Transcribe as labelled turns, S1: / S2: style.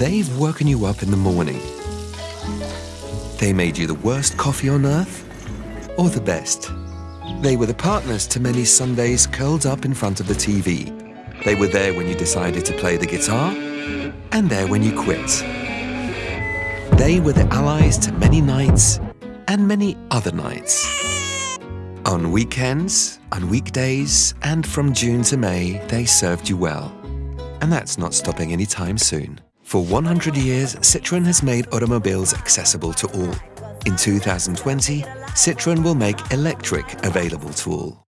S1: They've woken you up in the morning. They made you the worst coffee on earth or the best. They were the partners to many Sundays curled up in front of the TV. They were there when you decided to play the guitar and there when you quit. They were the allies to many nights and many other nights. On weekends, on weekdays, and from June to May, they served you well. And that's not stopping anytime soon. For 100 years, Citroën has made automobiles accessible to all. In 2020, Citroën will make electric available to all.